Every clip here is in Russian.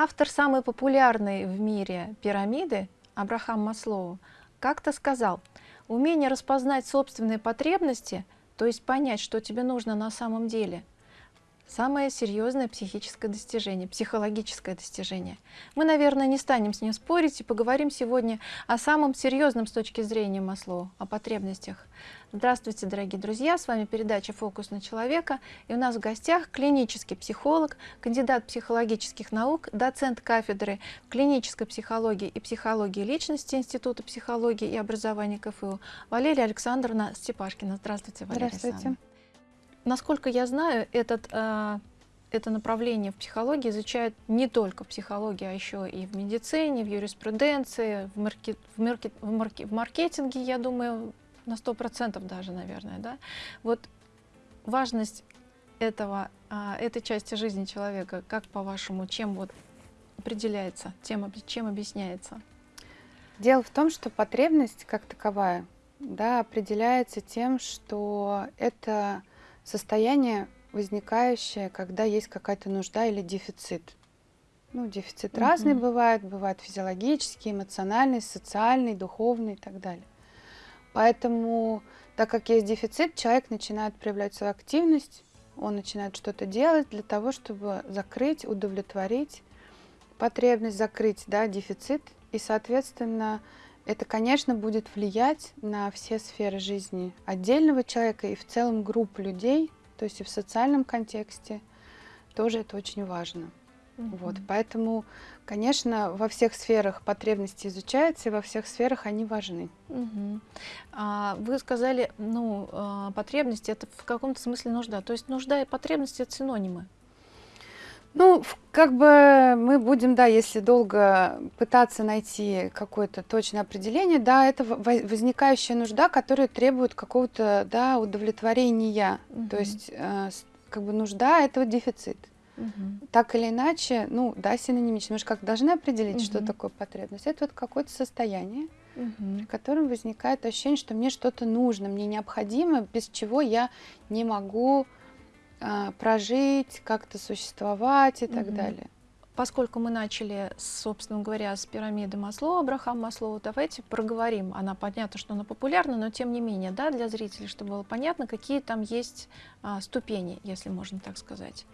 Автор самой популярной в мире пирамиды, Абрахам Маслоу, как-то сказал, умение распознать собственные потребности, то есть понять, что тебе нужно на самом деле – самое серьезное психическое достижение, психологическое достижение. Мы, наверное, не станем с ним спорить и поговорим сегодня о самом серьезном с точки зрения Маслоу, о потребностях. Здравствуйте, дорогие друзья! С вами передача «Фокус на человека». И у нас в гостях клинический психолог, кандидат психологических наук, доцент кафедры клинической психологии и психологии личности Института психологии и образования КФУ Валерия Александровна Степашкина. Здравствуйте, Валерия Здравствуйте. Насколько я знаю, этот, э, это направление в психологии изучают не только в психологии, а еще и в медицине, в юриспруденции, в, маркет, в, маркет, в, маркет, в маркетинге, я думаю, на 100% даже, наверное. Да? Вот важность этого, э, этой части жизни человека, как по-вашему, чем вот определяется, тем, чем объясняется? Дело в том, что потребность как таковая да, определяется тем, что это состояние, возникающее, когда есть какая-то нужда или дефицит. Ну, дефицит угу. разный бывает, бывает физиологический, эмоциональный, социальный, духовный и так далее. Поэтому, так как есть дефицит, человек начинает проявлять свою активность, он начинает что-то делать для того, чтобы закрыть, удовлетворить потребность, закрыть да, дефицит. И, соответственно, это, конечно, будет влиять на все сферы жизни отдельного человека и в целом групп людей, то есть и в социальном контексте тоже это очень важно. Mm -hmm. Вот, поэтому, конечно, во всех сферах потребности изучаются, и во всех сферах они важны. Mm -hmm. а, вы сказали, ну, а, потребности это в каком-то смысле нужда. То есть нужда и потребности это синонимы. Ну, как бы мы будем, да, если долго пытаться найти какое-то точное определение, да, это возникающая нужда, которая требует какого-то, да, удовлетворения. Угу. То есть, э, как бы нужда – это дефицит. Угу. Так или иначе, ну, да, синонимично. Мы же как должны определить, угу. что такое потребность. Это вот какое-то состояние, угу. при котором возникает ощущение, что мне что-то нужно, мне необходимо, без чего я не могу прожить, как-то существовать и так угу. далее. Поскольку мы начали, собственно говоря, с пирамиды Маслоу, Абрахам Маслоу, давайте проговорим. Она понятно, что она популярна, но тем не менее, да, для зрителей, чтобы было понятно, какие там есть а, ступени, если можно так сказать.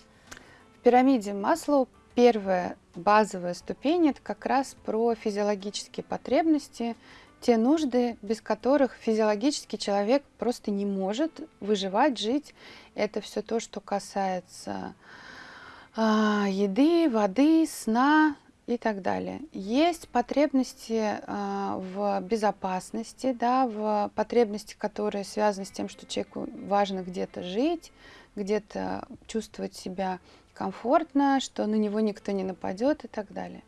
В пирамиде Маслоу первая базовая ступень – это как раз про физиологические потребности, те нужды, без которых физиологический человек просто не может выживать, жить. Это все то, что касается э, еды, воды, сна и так далее. Есть потребности э, в безопасности, да, в потребности, которые связаны с тем, что человеку важно где-то жить, где-то чувствовать себя комфортно, что на него никто не нападет и так далее.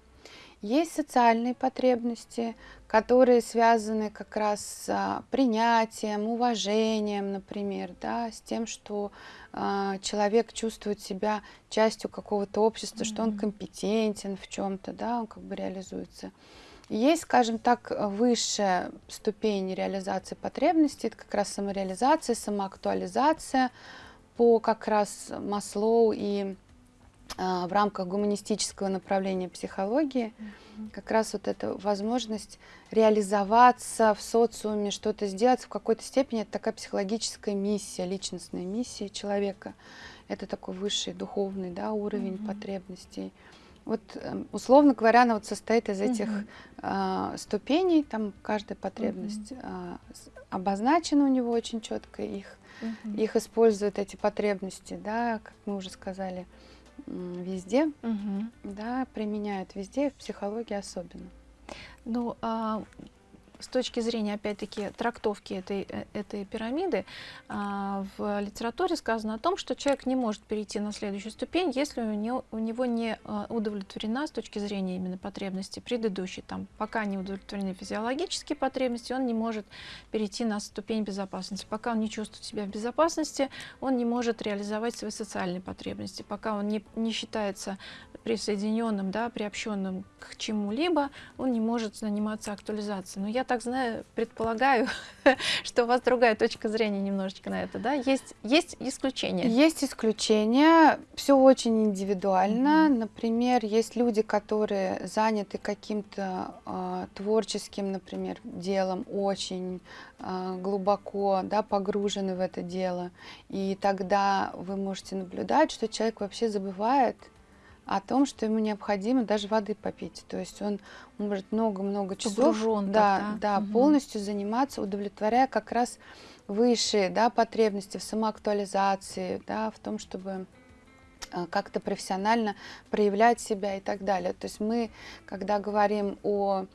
Есть социальные потребности, которые связаны как раз с а, принятием, уважением, например, да, с тем, что э, человек чувствует себя частью какого-то общества, mm -hmm. что он компетентен в чем-то, да, он как бы реализуется. Есть, скажем так, высшая ступень реализации потребностей, это как раз самореализация, самоактуализация по как раз Маслоу и в рамках гуманистического направления психологии, как раз вот эта возможность реализоваться в социуме, что-то сделать в какой-то степени, это такая психологическая миссия, личностная миссия человека. Это такой высший духовный да, уровень mm -hmm. потребностей. Вот, эм, условно говоря, она вот состоит из этих mm -hmm. э, ступеней, там каждая потребность mm -hmm. э, обозначена у него очень четко, их, mm -hmm. их используют эти потребности, да, как мы уже сказали, везде, угу. да, применяют везде, в психологии особенно. Ну, а с точки зрения, опять-таки, трактовки этой, э, этой пирамиды, а, в литературе сказано о том, что человек не может перейти на следующую ступень, если у него, у него не а, удовлетворена с точки зрения именно потребности предыдущей. Там, пока не удовлетворены физиологические потребности, он не может перейти на ступень безопасности. Пока он не чувствует себя в безопасности, он не может реализовать свои социальные потребности. Пока он не, не считается присоединенным, да, приобщенным к чему-либо, он не может заниматься актуализацией. Но я так знаю, предполагаю, что у вас другая точка зрения немножечко на это, да? Есть, есть исключения? Есть исключения, все очень индивидуально. Mm-hmm. Например, есть люди, которые заняты каким-то э, творческим, например, делом, очень э, глубоко да, погружены в это дело. И тогда вы можете наблюдать, что человек вообще забывает о том, что ему необходимо даже воды попить. То есть он может много-много часов Погружен да, так, да, угу. полностью заниматься, удовлетворяя как раз высшие да, потребности в самоактуализации, да, в том, чтобы э, как-то профессионально проявлять себя и так далее. То есть мы, когда говорим о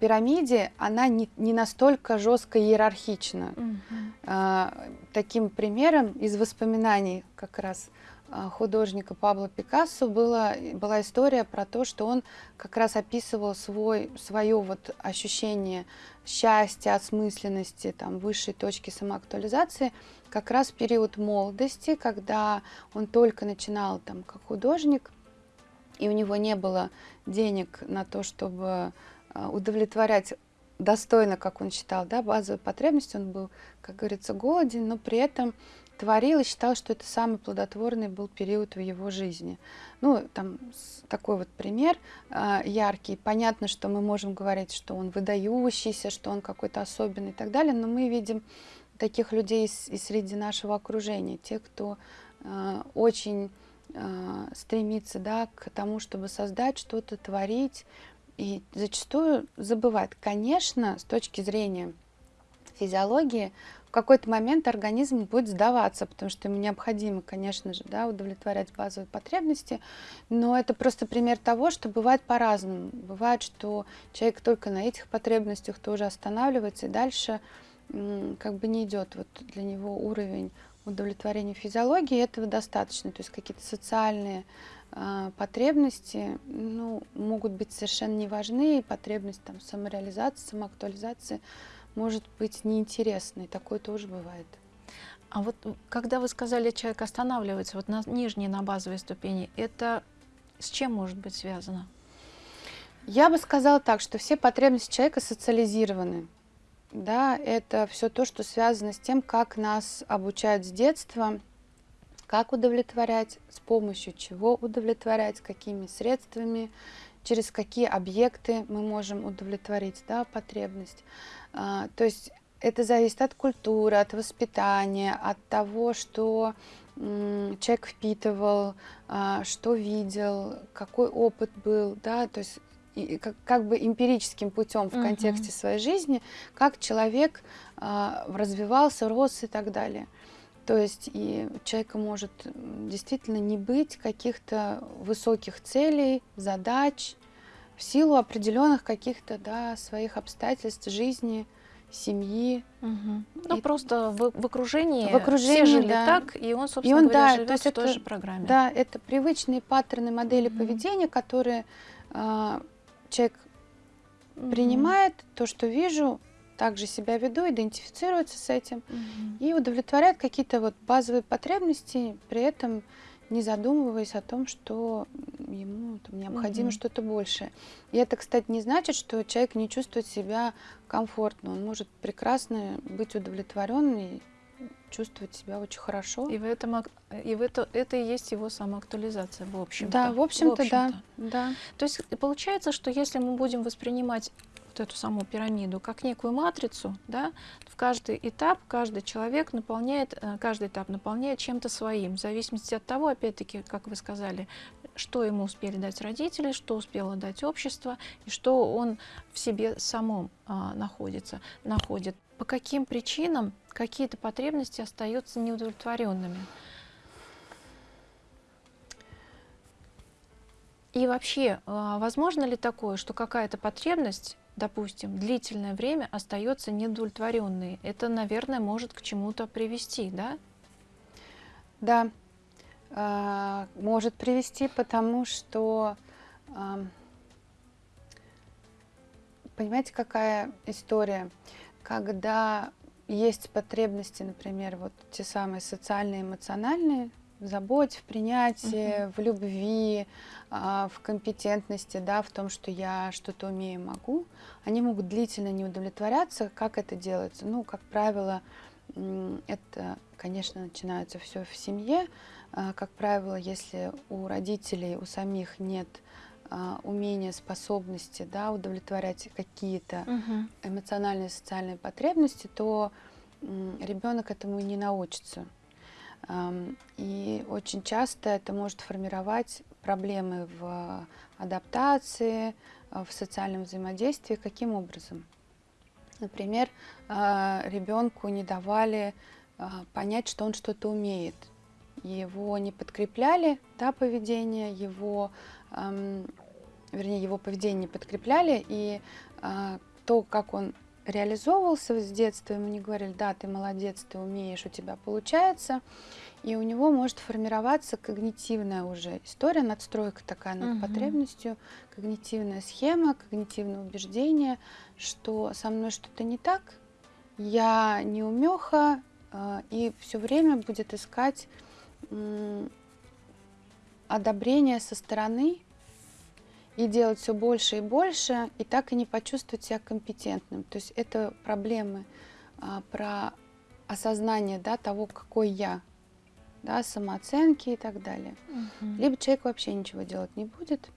пирамиде, она не, не настолько жестко иерархична. Угу. А, таким примером из воспоминаний как раз а, художника Пабло Пикассо была, была история про то, что он как раз описывал свой, свое вот ощущение счастья, осмысленности, там, высшей точки самоактуализации как раз в период молодости, когда он только начинал там, как художник, и у него не было денег на то, чтобы а, удовлетворять достойно, как он считал, да, базовые потребности, он был, как говорится, голоден, но при этом творил и считал, что это самый плодотворный был период в его жизни. Ну, там такой вот пример э, яркий. Понятно, что мы можем говорить, что он выдающийся, что он какой-то особенный и так далее, но мы видим таких людей и среди нашего окружения, те, кто э, очень э, стремится да, к тому, чтобы создать что-то, творить, и зачастую забывает. Конечно, с точки зрения физиологии, какой-то момент организм будет сдаваться, потому что ему необходимо, конечно же, да, удовлетворять базовые потребности, но это просто пример того, что бывает по-разному. Бывает, что человек только на этих потребностях тоже останавливается и дальше как бы не идет вот для него уровень удовлетворения физиологии, этого достаточно. То есть какие-то социальные э, потребности ну, могут быть совершенно не важны, и потребность там, самореализации, самоактуализации может быть неинтересной. Такое тоже бывает. А вот когда вы сказали, человек останавливается вот на нижней, на базовой ступени, это с чем может быть связано? Я бы сказала так, что все потребности человека социализированы. Да, это все то, что связано с тем, как нас обучают с детства, как удовлетворять, с помощью чего удовлетворять, какими средствами, через какие объекты мы можем удовлетворить да, потребность. А, то есть это зависит от культуры, от воспитания, от того, что человек впитывал, а, что видел, какой опыт был, да, то есть и как, как бы эмпирическим путем в контексте uh-huh. своей жизни, как человек а, развивался, рос и так далее. То есть и у человека может действительно не быть каких-то высоких целей, задач, в силу определенных каких-то да, своих обстоятельств жизни, семьи. Угу. Ну, и... просто в, в окружении, в окружении все жили да. так, и он, собственно и он, говоря, да, живет то есть в той это, же программе. Да, это привычные паттерны модели угу. поведения, которые э, человек угу. принимает, то, что вижу, также себя веду, идентифицируется с этим угу. и удовлетворяет какие-то вот базовые потребности, при этом не задумываясь о том, что ему там, необходимо угу. что-то большее. И это, кстати, не значит, что человек не чувствует себя комфортно. Он может прекрасно быть удовлетворенный, чувствовать себя очень хорошо. И в этом и в это, это и есть его самоактуализация, в общем-то. Да, в общем-то, в общем да, да. То есть получается, что если мы будем воспринимать вот эту саму пирамиду как некую матрицу, да, в каждый этап каждый человек наполняет, э, каждый этап наполняет чем-то своим, в зависимости от того, опять-таки, как вы сказали, что ему успели дать родители, что успело дать общество, и что он в себе самом а, находится, находит. По каким причинам какие-то потребности остаются неудовлетворенными? И вообще, а, возможно ли такое, что какая-то потребность допустим, длительное время остается неудовлетворенной. Это, наверное, может к чему-то привести, да? Да, э, может привести, потому что, понимаете, какая история? Когда есть потребности, например, вот те самые социальные, эмоциональные, в заботе, в принятии, угу. в любви, а, в компетентности, да, в том, что я что-то умею, могу, они могут длительно не удовлетворяться. Как это делается? Ну, как правило, это, конечно, начинается все в семье. А, как правило, если у родителей, у самих нет а, умения, способности да, удовлетворять какие-то угу. эмоциональные, социальные потребности, то ребенок этому не научится. И очень часто это может формировать проблемы в адаптации, в социальном взаимодействии. Каким образом? Например, а, ребенку не давали а, понять, что он что-то умеет. Его не подкрепляли, да, поведение, его, вернее, его поведение не подкрепляли, и то, как он реализовывался с детства, ему не говорили, да, ты молодец, ты умеешь, у тебя получается, и у него может формироваться когнитивная уже история, надстройка такая над угу. потребностью, когнитивная схема, когнитивное убеждение, что со мной что-то не так, я не умеха, э, и все время будет искать одобрение со стороны, и делать все больше и больше, и так и не почувствовать себя компетентным. То есть это проблемы а, про осознание да, того, какой я, да, самооценки и так далее. Угу. Либо человек вообще ничего делать не будет,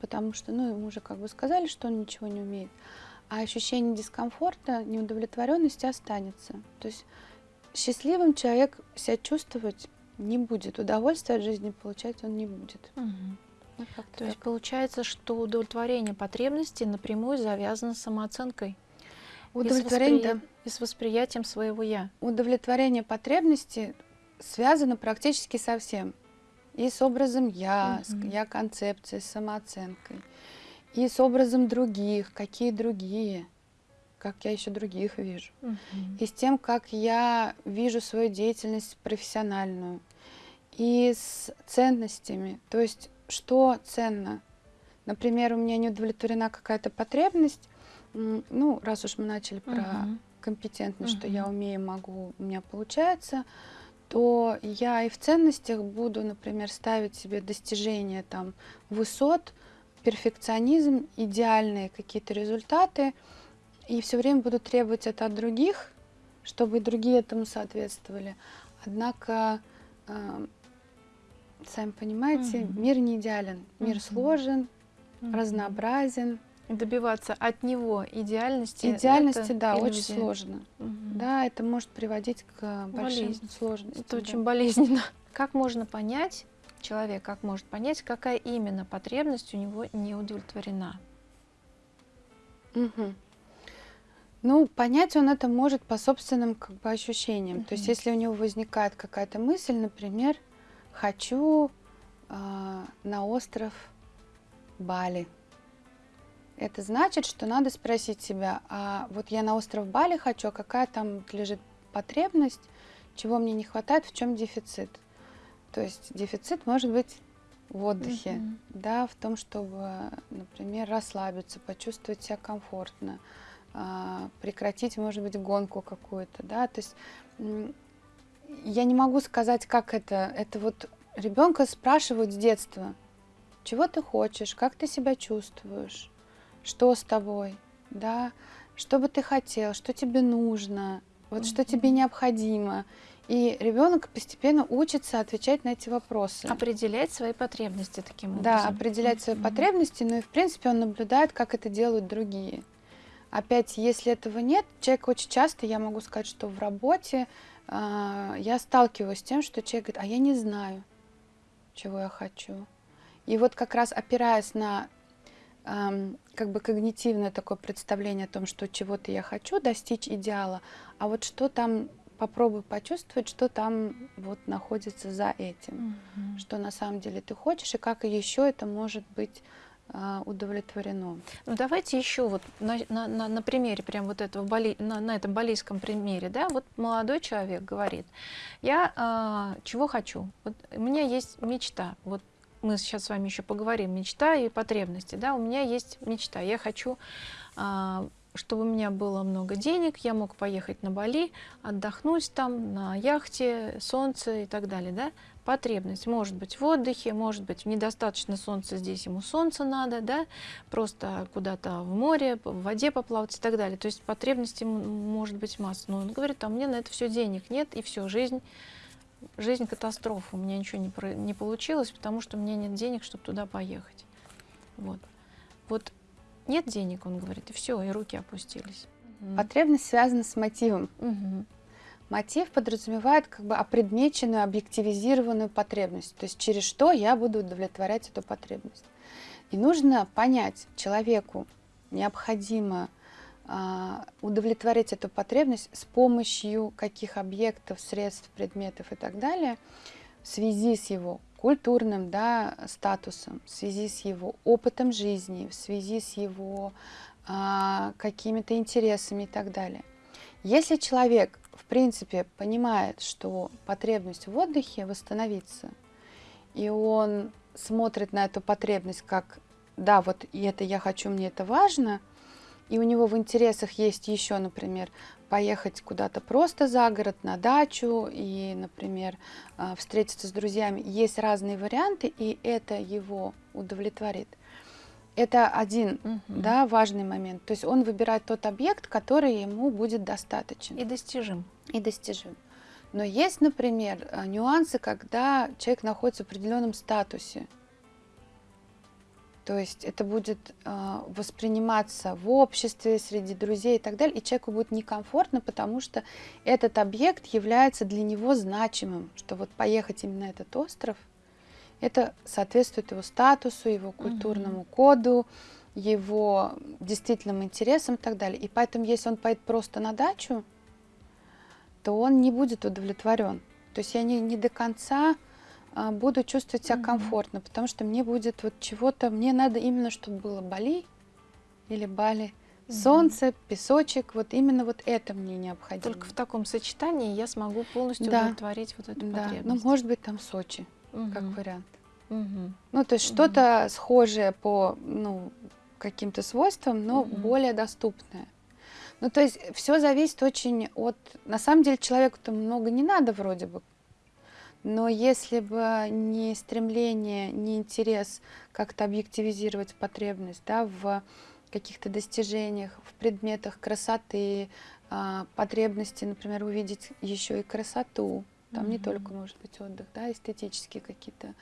потому что, ну, ему уже как бы сказали, что он ничего не умеет, а ощущение дискомфорта, неудовлетворенности останется. То есть счастливым человек себя чувствовать не будет, удовольствие от жизни получать он не будет. Угу. Ну, То так. есть получается, что удовлетворение потребностей напрямую завязано с самооценкой. Удовлетворение, и с, воспри... да. и с восприятием своего я. Удовлетворение потребностей связано практически со всем. И с образом я, угу. с я концепцией, с самооценкой. И с образом других, какие другие, как я еще других вижу. Угу. И с тем, как я вижу свою деятельность профессиональную. И с ценностями. То есть что ценно. Например, у меня не удовлетворена какая-то потребность, ну, раз уж мы начали про uh компетентность, uh что я умею, могу, у меня получается, то я и в ценностях буду, например, ставить себе достижения там высот, перфекционизм, идеальные какие-то результаты, и все время буду требовать это от других, чтобы и другие этому соответствовали. Однако э, сами понимаете, угу. мир не идеален, мир угу. сложен, угу. разнообразен. Добиваться от него идеальности. Идеальности, да, иллюзия. очень сложно. Угу. Да, это может приводить к большим Болезнь. сложностям. Это да. очень болезненно. Как можно понять, человек как может понять, какая именно потребность у него не удовлетворена? Угу. Ну, понять он это может по собственным как бы ощущениям. Угу. То есть, если у него возникает какая-то мысль, например, хочу э, на остров Бали. Это значит, что надо спросить себя, а вот я на остров Бали хочу, а какая там лежит потребность, чего мне не хватает, в чем дефицит. То есть дефицит может быть в отдыхе, mm-hmm. да, в том, чтобы, например, расслабиться, почувствовать себя комфортно, э, прекратить, может быть, гонку какую-то, да, то есть я не могу сказать, как это. Это вот ребенка спрашивают с детства, чего ты хочешь, как ты себя чувствуешь, что с тобой, да, что бы ты хотел, что тебе нужно, вот что тебе необходимо. И ребенок постепенно учится отвечать на эти вопросы. Определять свои потребности таким образом. Да, определять свои потребности, ну и в принципе он наблюдает, как это делают другие. Опять, если этого нет, человек очень часто, я могу сказать, что в работе я сталкиваюсь с тем, что человек говорит, а я не знаю, чего я хочу. И вот как раз опираясь на как бы когнитивное такое представление о том, что чего-то я хочу достичь идеала, а вот что там попробуй почувствовать, что там вот находится за этим, mm-hmm. что на самом деле ты хочешь и как еще это может быть а, удовлетворено. Ну, давайте еще вот на, на, на примере, прям вот этого боли, на, на этом балийском примере, да, вот молодой человек говорит, я а, чего хочу, вот у меня есть мечта, вот мы сейчас с вами еще поговорим, мечта и потребности, да, у меня есть мечта, я хочу а, чтобы у меня было много денег, я мог поехать на Бали, отдохнуть там на яхте, солнце и так далее, да? Потребность может быть в отдыхе, может быть недостаточно солнца, здесь ему солнце надо, да? Просто куда-то в море, в воде поплавать и так далее. То есть потребностей может быть масса. Но он говорит, а мне на это все денег нет, и все, жизнь, жизнь катастрофа. У меня ничего не, про, не получилось, потому что у меня нет денег, чтобы туда поехать. Вот. Вот нет денег, он говорит, и все, и руки опустились. Потребность связана с мотивом. Угу. Мотив подразумевает как бы опредмеченную, объективизированную потребность, то есть через что я буду удовлетворять эту потребность. И нужно понять, человеку необходимо а, удовлетворить эту потребность с помощью каких объектов, средств, предметов и так далее в связи с его культурным да, статусом, в связи с его опытом жизни, в связи с его а, какими-то интересами и так далее. Если человек, в принципе, понимает, что потребность в отдыхе восстановится, и он смотрит на эту потребность как «да, вот и это я хочу, мне это важно», и у него в интересах есть еще, например, поехать куда-то просто за город, на дачу и, например, а, встретиться с друзьями. Есть разные варианты, и это его удовлетворит. Это один угу. да, важный момент. То есть он выбирает тот объект, который ему будет достаточен. И достижим. И достижим. Но есть, например, а, нюансы, когда человек находится в определенном статусе. То есть это будет э, восприниматься в обществе, среди друзей и так далее, и человеку будет некомфортно, потому что этот объект является для него значимым, что вот поехать именно на этот остров, это соответствует его статусу, его культурному коду, его действительным интересам и так далее. И поэтому, если он поедет просто на дачу, то он не будет удовлетворен. То есть я не, не до конца а, буду чувствовать себя комфортно, потому что мне будет вот чего-то, мне надо именно, чтобы было Бали или Бали, солнце, песочек, вот именно вот это мне необходимо. Только в таком сочетании я смогу полностью да. удовлетворить вот эту да. потребность. Ну, может быть, там Сочи, угу. как вариант. Угу. Ну, то есть угу. что-то схожее по, ну, каким-то свойствам, но угу. более доступное. Ну, то есть все зависит очень от... На самом деле человеку-то много не надо вроде бы, но если бы не стремление, не интерес как-то объективизировать потребность да, в каких-то достижениях, в предметах красоты, а, потребности, например, увидеть еще и красоту, там mm-hmm. не только может быть отдых, да, эстетические какие-то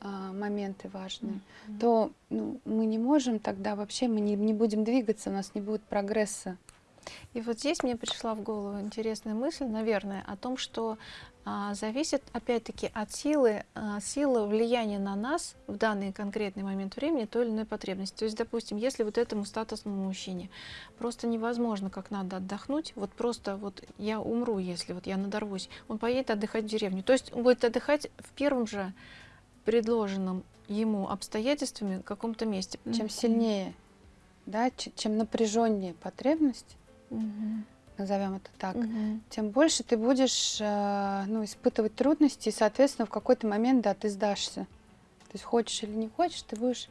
а, моменты важные, mm-hmm. то ну, мы не можем тогда вообще, мы не, не будем двигаться, у нас не будет прогресса. И вот здесь мне пришла в голову интересная мысль, наверное, о том, что зависит опять-таки от силы, а, силы влияния на нас в данный конкретный момент времени той или иной потребности. То есть, допустим, если вот этому статусному мужчине просто невозможно как надо отдохнуть, вот просто вот я умру, если вот я надорвусь, он поедет отдыхать в деревню. То есть он будет отдыхать в первом же предложенном ему обстоятельствами в каком-то месте. Чем сильнее, да, чем напряженнее потребность, угу назовем это так, угу. тем больше ты будешь э, ну, испытывать трудности, и, соответственно, в какой-то момент, да, ты сдашься. То есть хочешь или не хочешь, ты будешь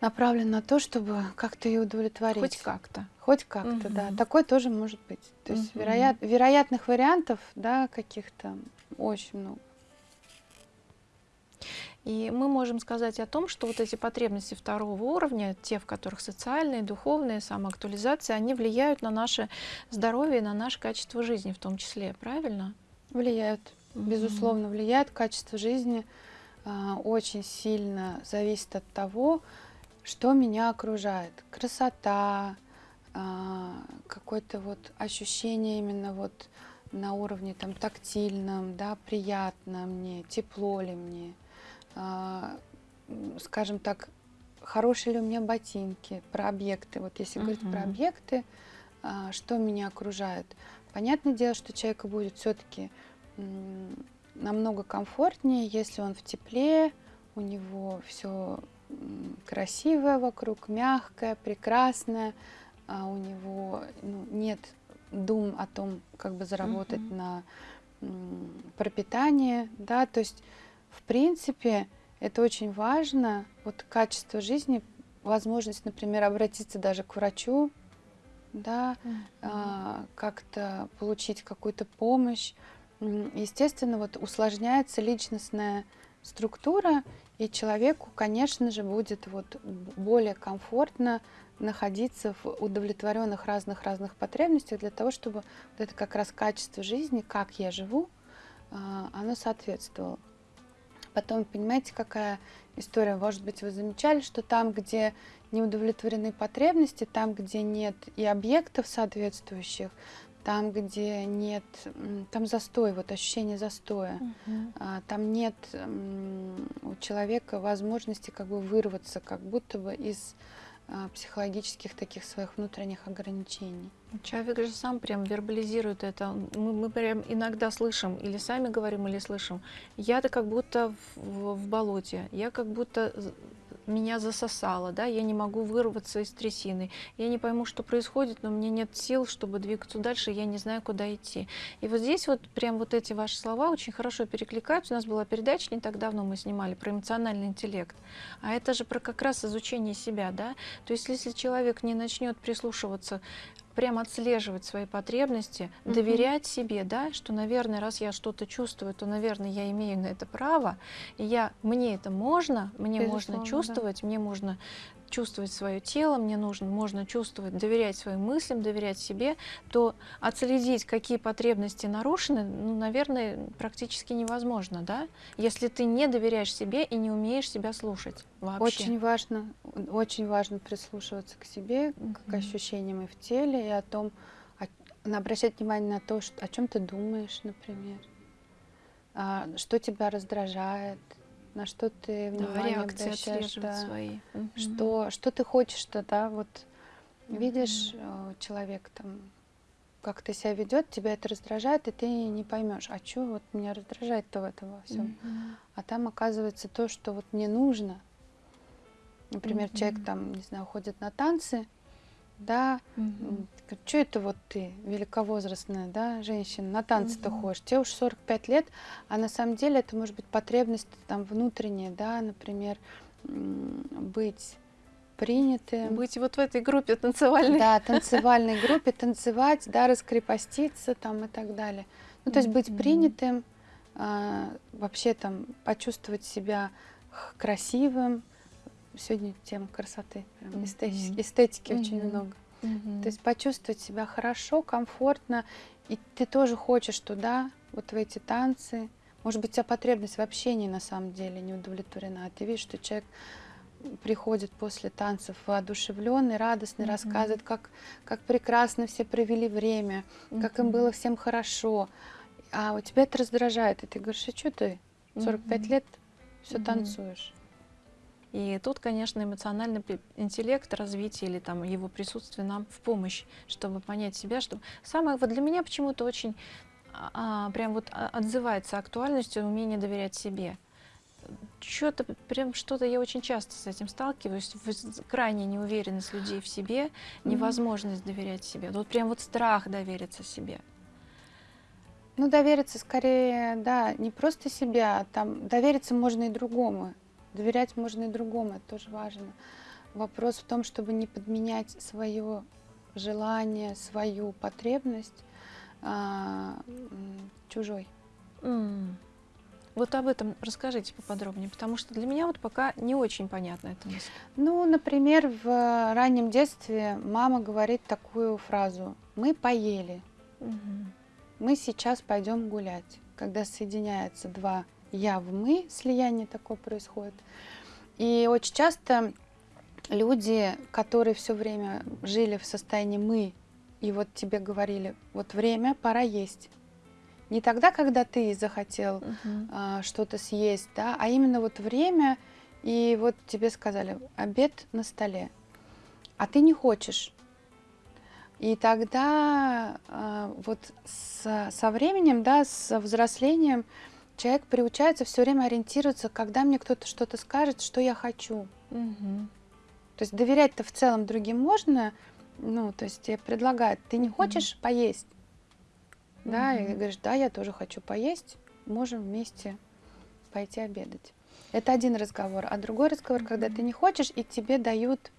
направлен на то, чтобы как-то ее удовлетворить. Хоть как-то. Хоть как-то, угу. да. Такое тоже может быть. То есть угу. вероят, вероятных вариантов, да, каких-то очень много. И мы можем сказать о том, что вот эти потребности второго уровня, те, в которых социальные, духовные, самоактуализация, они влияют на наше здоровье, на наше качество жизни в том числе, правильно? Влияют, безусловно, влияют. Качество жизни э, очень сильно зависит от того, что меня окружает. Красота, э, какое-то вот ощущение именно вот на уровне там тактильном, да, приятно мне, тепло ли мне, а, скажем так, хорошие ли у меня ботинки, про объекты. Вот если -huh. говорить про объекты, а, что меня окружает. Понятное дело, что человеку будет все-таки намного комфортнее, если он в тепле, у него все красивое вокруг, мягкое, прекрасное, а у него ну, нет дум о том, как бы заработать -huh. на пропитание, да, то есть в принципе, это очень важно. Вот качество жизни, возможность, например, обратиться даже к врачу, да, а, как-то получить какую-то помощь. Естественно, вот усложняется личностная структура, и человеку, конечно же, будет вот более комфортно находиться в удовлетворенных разных-разных потребностях для того, чтобы вот это как раз качество жизни, как я живу, а, оно соответствовало. Потом, понимаете, какая история? Может быть, вы замечали, что там, где не удовлетворены потребности, там, где нет и объектов соответствующих, там, где нет, там застой, вот ощущение застоя, угу. там нет у человека возможности как бы вырваться, как будто бы из психологических таких своих внутренних ограничений. Человек же сам прям вербализирует это. Мы, мы прям иногда слышим, или сами говорим, или слышим. Я-то как будто в, в, в болоте, я как будто меня засосало, да, я не могу вырваться из трясины, я не пойму, что происходит, но мне нет сил, чтобы двигаться дальше, я не знаю, куда идти. И вот здесь вот прям вот эти ваши слова очень хорошо перекликаются. У нас была передача не так давно, мы снимали про эмоциональный интеллект, а это же про как раз изучение себя, да, то есть если человек не начнет прислушиваться прям отслеживать свои потребности, угу. доверять себе, да, что, наверное, раз я что-то чувствую, то, наверное, я имею на это право, и я, мне это можно, мне Безусловно, можно чувствовать, да. мне можно чувствовать свое тело, мне нужно, можно чувствовать, доверять своим мыслям, доверять себе, то отследить, какие потребности нарушены, ну, наверное, практически невозможно, да? Если ты не доверяешь себе и не умеешь себя слушать вообще. Очень важно, очень важно прислушиваться к себе, mm -hmm. к ощущениям и в теле, и о том, обращать внимание на то, что, о чем ты думаешь, например, а, что тебя раздражает, на что ты внимание да, обращаешь, да, свои. Что, что ты хочешь-то, да, вот угу. видишь, э, человек там как ты себя ведет, тебя это раздражает, и ты не поймешь, а что вот меня раздражает-то в этом во всем. Угу. А там оказывается то, что вот мне нужно. Например, угу. человек там, не знаю, ходит на танцы, да, угу. что это вот ты, великовозрастная, да, женщина, на танцы-то угу. ходишь, тебе уж 45 лет, а на самом деле это может быть потребность там внутренняя, да, например, быть принятым. Быть вот в этой группе танцевальной. Да, танцевальной группе, танцевать, да, раскрепоститься там и так далее. Ну, то есть быть принятым, а, вообще там почувствовать себя красивым, сегодня тема красоты, прям эстетики, эстетики очень много. То есть почувствовать себя хорошо, комфортно, и ты тоже хочешь туда, вот в эти танцы. Может быть, у тебя потребность в общении на самом деле не удовлетворена, а ты видишь, что человек приходит после танцев воодушевленный, радостный, mm -hmm. рассказывает, как, как прекрасно все провели время, mm -hmm. как им было всем хорошо. А у тебя это раздражает, и ты говоришь, а что ты 45 mm -hmm. лет все mm -hmm. танцуешь? И тут, конечно, эмоциональный интеллект, развитие или там его присутствие нам в помощь, чтобы понять себя, что самое вот для меня почему-то очень а, прям вот отзывается актуальностью умение доверять себе. Что-то прям что-то я очень часто с этим сталкиваюсь, крайняя неуверенность людей в себе, невозможность mm -hmm. доверять себе, вот прям вот страх довериться себе. Ну, довериться скорее, да, не просто себе, а там довериться можно и другому. Доверять можно и другому, это тоже важно. Вопрос в том, чтобы не подменять свое желание, свою потребность а, чужой. Mm. Вот об этом расскажите поподробнее, потому что для меня вот пока не очень понятна эта мысль. Ну, например, в раннем детстве мама говорит такую фразу «мы поели», угу. «мы сейчас пойдем гулять». Когда соединяются два я в мы, слияние такое происходит. И очень часто люди, которые все время жили в состоянии мы, и вот тебе говорили, вот время, пора есть. Не тогда, когда ты захотел -huh. а, что-то съесть, да, а именно вот время, и вот тебе сказали, обед на столе, а ты не хочешь. И тогда а, вот с, со временем, да, с взрослением, человек приучается все время ориентироваться, когда мне кто-то что-то скажет, что я хочу. Угу. То есть доверять-то в целом другим можно, ну, то есть тебе предлагают, ты не хочешь угу. поесть? Угу. Да, и говоришь, да, я тоже хочу поесть, можем вместе пойти обедать. Это один разговор. А другой разговор, угу. когда ты не хочешь, и тебе дают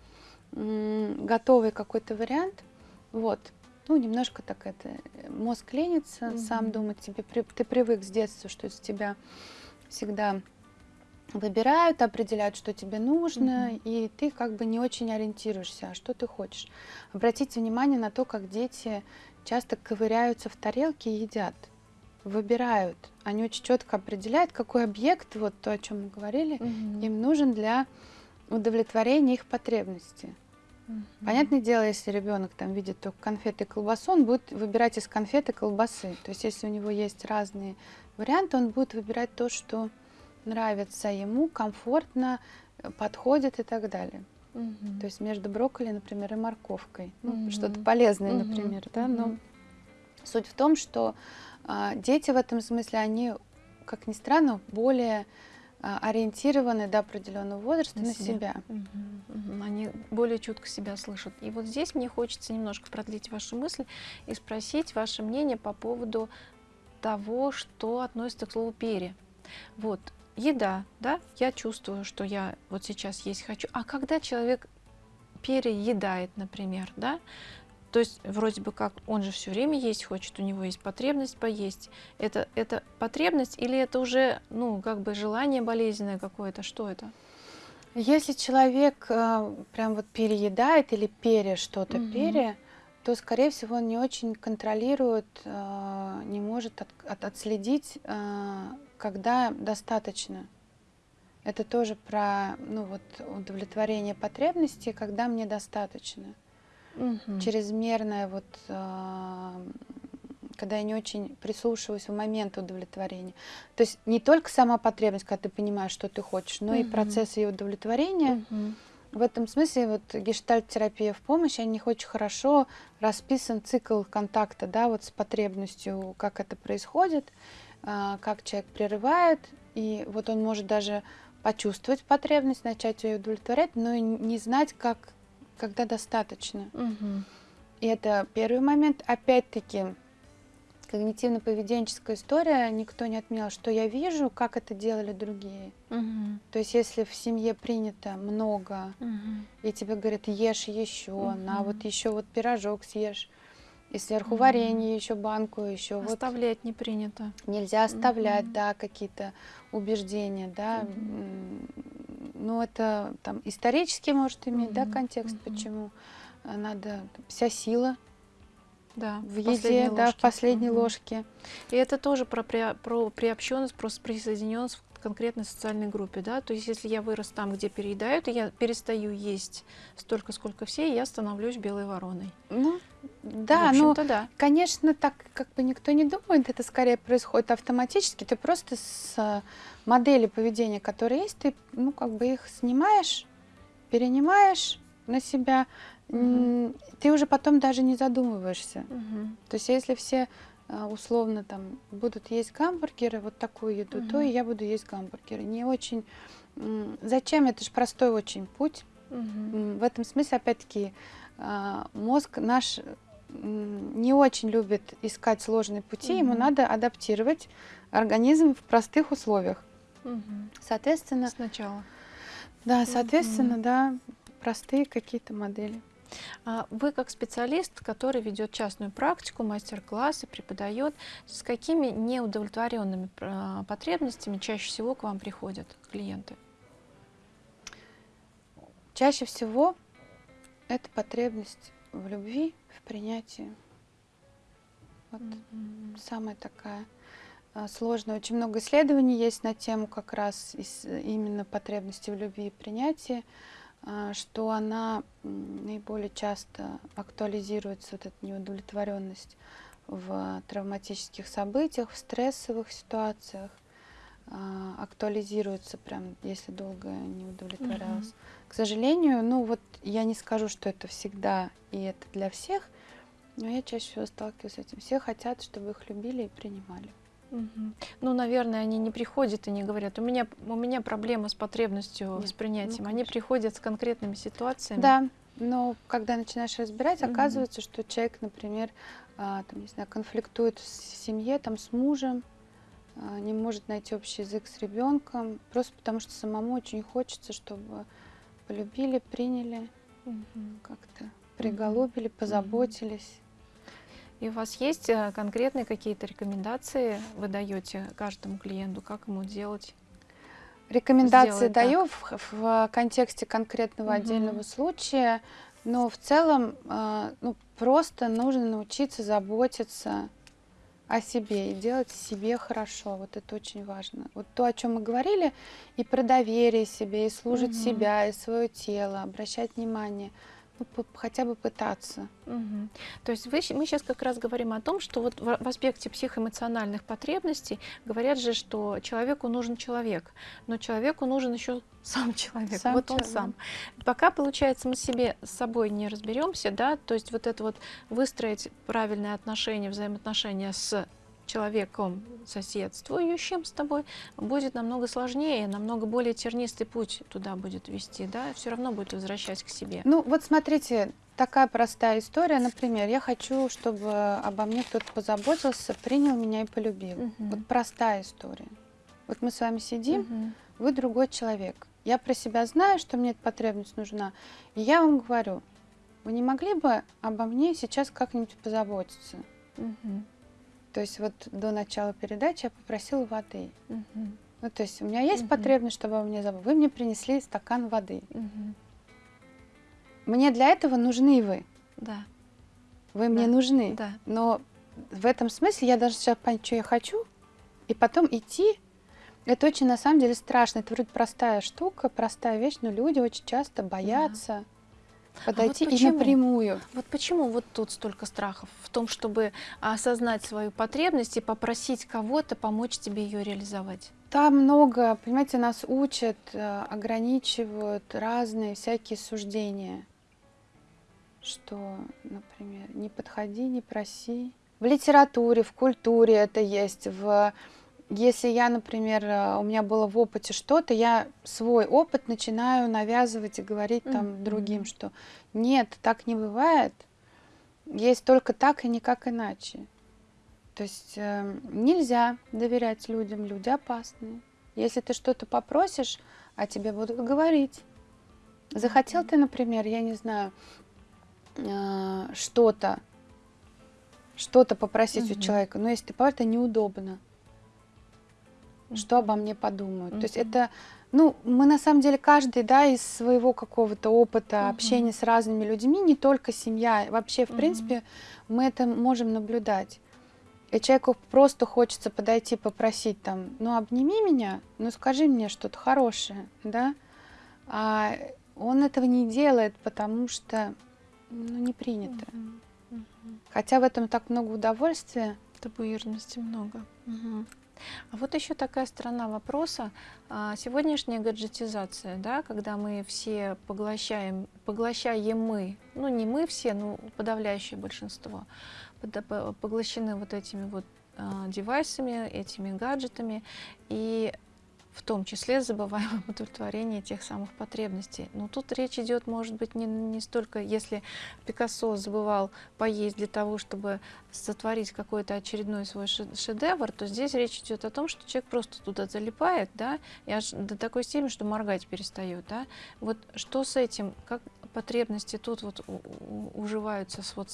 готовый какой-то вариант, Вот. Ну, немножко так это, э, мозг ленится, Мгм. сам думает, тебе, ты привык с детства, что из тебя всегда выбирают, определяют, что тебе нужно, Мгм. и ты как бы не очень ориентируешься, а что ты хочешь. Обратите внимание на то, как дети часто ковыряются в тарелке и едят, выбирают. Они очень четко определяют, какой объект, вот то, о чем мы говорили, Мгм. им нужен для удовлетворения их потребностей. Мгм. Понятное дело, если ребенок там видит только конфеты и колбасу, он будет выбирать из конфеты колбасы. То есть если у него есть разные варианты, он будет выбирать то, что нравится ему, комфортно, э, подходит и так далее. Мгм. То есть между брокколи, например, и морковкой. Ну, Мгм. Что-то полезное, Мгм. например. Да? Но суть в том, что а, дети в этом смысле, они, как ни странно, более ориентированы до определенного возраста На на, себя. себя. Они более чутко себя слышат. И вот здесь мне хочется немножко продлить вашу мысль и спросить ваше мнение по поводу того, что относится к слову пере. Вот, еда, да, я чувствую, что я вот сейчас есть хочу. А когда человек переедает, например, да, то есть вроде бы как он же все время есть хочет, у него есть потребность поесть. Это, это потребность или это уже, ну, как бы желание болезненное какое-то? Что это? Если человек э, прям вот переедает или пере что-то Мгм. пере, то, скорее всего, он не очень контролирует, э, не может от- от- отследить, э, когда достаточно. Это тоже про ну, вот, удовлетворение потребностей, когда мне достаточно. Мгм. Чрезмерное, вот, э, когда я не очень прислушиваюсь в момент удовлетворения. То есть не только сама потребность, когда ты понимаешь, что ты хочешь, но и Мгм. процесс ее удовлетворения. Мгм. В этом смысле вот гештальт-терапия в помощь, о них очень хорошо расписан цикл контакта, да, вот с потребностью, как это происходит, а, как человек прерывает, и вот он может даже почувствовать потребность, начать ее удовлетворять, но и не знать, как, когда достаточно. Мгм. И это первый момент. Опять-таки, когнитивно-поведенческая история, никто не отменял, что я вижу, как это делали другие. Мгм. То есть, если в семье принято много, Мгм. и тебе говорят, ешь еще, на Мгм. вот еще вот пирожок съешь, и сверху Мгм. варенье, еще банку, еще вот Оставлять не принято. нельзя оставлять, Мгм. да, какие-то убеждения, да. Мгм. Ну, это там исторически может иметь, да, Мгм. контекст, Мгм. почему а, надо вся сила Да, в еде, да, в последней Мгм. ложке. И это тоже про, при- про приобщенность, просто присоединенность к конкретной социальной группе, да. То есть, если я вырос там, где переедают, и я перестаю есть столько, сколько все, и я становлюсь белой вороной. Ну, В да, ну, да. Конечно, так как бы никто не думает, это скорее происходит автоматически. Ты просто с э, модели поведения, которые есть, ты, ну, как бы их снимаешь, перенимаешь на себя, м, ты уже потом даже не задумываешься. Мгм. То есть если все э, условно там будут есть гамбургеры, вот такую еду, то Мгм. и я буду есть гамбургеры. Не очень... Зачем? Это же простой очень путь. М, В этом смысле, опять-таки, а, мозг наш не очень любит искать сложные пути, ему Мгм. надо адаптировать организм в простых условиях. Соответственно, Сначала. да, соответственно, Мгм. да, простые какие-то модели. А Вы как специалист, который ведет частную практику, мастер-классы, преподает, с какими неудовлетворенными а, потребностями чаще всего к вам приходят клиенты? Чаще всего это потребность в любви, в принятии. Вот Мгм. самая такая а, сложная. Очень много исследований есть на тему как раз из- именно потребности в любви и принятии, а, что она наиболее часто актуализируется, вот эта неудовлетворенность в травматических событиях, в стрессовых ситуациях, а, актуализируется прям, если долго не удовлетворялась. К сожалению, ну вот я не скажу, что это всегда и это для всех, но я чаще всего сталкиваюсь с этим. Все хотят, чтобы их любили и принимали. Ну, наверное, они не приходят и не говорят, у меня, у меня проблема с потребностью Нет, восприятием. ну, они приходят с конкретными ситуациями. Да, но когда начинаешь разбирать, Мгм. оказывается, что человек, например, а, там, не знаю, конфликтует в семье, там, с мужем, а, не может найти общий язык с ребенком, просто потому что самому очень хочется, чтобы полюбили, приняли Мгм. как-то. приголубили, позаботились. И у вас есть э, конкретные какие-то рекомендации, вы даете каждому клиенту, как ему делать? Рекомендации даю в, в контексте конкретного угу. отдельного случая, но в целом э, ну, просто нужно научиться заботиться о себе и делать себе хорошо. Вот это очень важно. Вот то, о чем мы говорили, и про доверие себе, и служить угу. себя, и свое тело, обращать внимание – ну, хотя бы пытаться. Угу. То есть вы, мы сейчас как раз говорим о том, что вот в, в аспекте психоэмоциональных потребностей говорят же, что человеку нужен человек, но человеку нужен еще сам человек, сам вот человек. он сам. Пока, получается, мы себе с собой не разберемся, да, то есть вот это вот выстроить правильные отношения, взаимоотношения с человеком соседствующим с тобой, будет намного сложнее, намного более тернистый путь туда будет вести, да, все равно будет возвращать к себе. Ну вот смотрите, такая простая история, например, я хочу, чтобы обо мне кто-то позаботился, принял меня и полюбил. Угу. Вот простая история. Вот мы с вами сидим, угу. вы другой человек. Я про себя знаю, что мне эта потребность нужна, и я вам говорю, вы не могли бы обо мне сейчас как-нибудь позаботиться? Угу. То есть вот до начала передачи я попросила воды. Угу. Ну, то есть у меня есть угу. потребность, чтобы вы мне забыли. Вы мне принесли стакан воды. Угу. Мне для этого нужны вы. Да. Вы да. мне нужны. Да. Но в этом смысле я должна сейчас понять, что я хочу, и потом идти. Это очень на самом деле страшно. Это вроде простая штука, простая вещь, но люди очень часто боятся. Да подойти а вот и напрямую. Вот почему вот тут столько страхов в том, чтобы осознать свою потребность и попросить кого-то помочь тебе ее реализовать? Там много, понимаете, нас учат, э, ограничивают разные всякие суждения, что, например, не подходи, не проси. В литературе, в культуре это есть, в если я, например, э, у меня было в опыте что-то, я свой опыт начинаю навязывать и говорить там mm -hmm. другим, что нет, так не бывает, есть только так и никак иначе. То есть э, нельзя доверять людям, люди опасные. Если ты что-то попросишь, а тебе будут говорить. Захотел ты, например, я не знаю, э, что-то, что-то попросить -hmm. у человека, но если ты это неудобно что обо мне подумают. Mm -hmm. То есть это, ну, мы на самом деле каждый, да, из своего какого-то опыта mm -hmm. общения с разными людьми, не только семья, вообще, в mm -hmm. принципе, мы это можем наблюдать. И человеку просто хочется подойти, попросить там, ну, обними меня, ну, скажи мне что-то хорошее, да, а он этого не делает, потому что, ну, не принято. Mm -hmm. Хотя в этом так много удовольствия. Табуированности много. Угу. А вот еще такая сторона вопроса. А, сегодняшняя гаджетизация, да, когда мы все поглощаем, поглощаем мы, ну не мы все, но подавляющее большинство, поглощены вот этими вот а, девайсами, этими гаджетами, и в том числе забываем об удовлетворении тех самых потребностей. Но тут речь идет, может быть, не, не столько, если Пикассо забывал поесть для того, чтобы сотворить какой-то очередной свой шедевр, то здесь речь идет о том, что человек просто туда залипает, да, и аж до такой степени, что моргать перестает, да. Вот что с этим, как, потребности тут вот уживаются. С вот,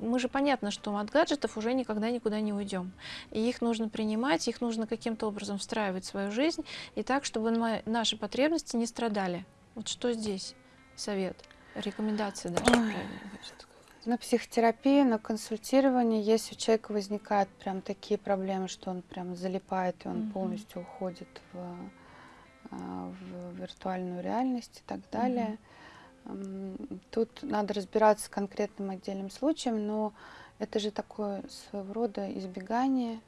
мы же понятно, что от гаджетов уже никогда никуда не уйдем. И их нужно принимать, их нужно каким-то образом встраивать в свою жизнь, и так, чтобы наши потребности не страдали. Вот что здесь совет, рекомендации даже, На психотерапии, на консультировании, если у человека возникают прям такие проблемы, что он прям залипает, и он mm -hmm. полностью уходит в, а, в виртуальную реальность и так далее, -hmm Тут надо разбираться с конкретным отдельным случаем, но это же такое своего рода избегание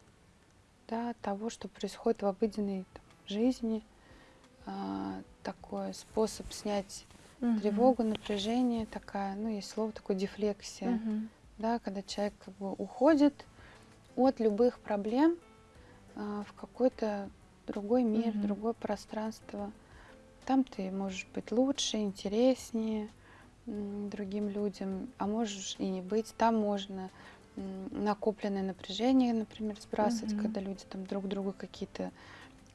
да, того, что происходит в обыденной там, жизни, а, такой способ снять угу. тревогу, напряжение, такая, ну, есть слово такое дефлексия, угу. да, когда человек как бы уходит от любых проблем а, в какой-то другой мир, угу. другое пространство. Там ты можешь быть лучше, интереснее другим людям, а можешь и не быть. Там можно накопленное напряжение, например, сбрасывать, угу. когда люди там друг другу какие-то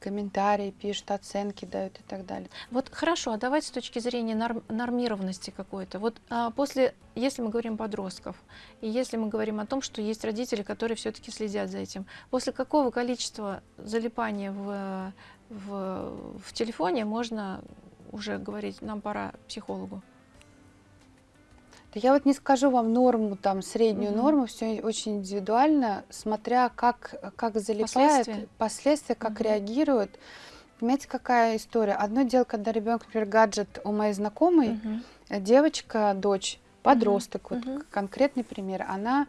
комментарии пишут, оценки дают и так далее. Вот хорошо, а давайте с точки зрения норм, нормированности какой-то. Вот а, после, если мы говорим подростков, и если мы говорим о том, что есть родители, которые все-таки следят за этим, после какого количества залипания в, в, в телефоне можно уже говорить, нам пора психологу? Да я вот не скажу вам норму, там, среднюю Мгм. норму, все очень индивидуально, смотря как, как залипает, Последствия? последствия, как Мгм. реагируют. Понимаете, какая история? Одно дело, когда ребенок, например, гаджет у моей знакомой, Мгм. э, девочка, дочь, подросток, вот мгм. к- конкретный пример, она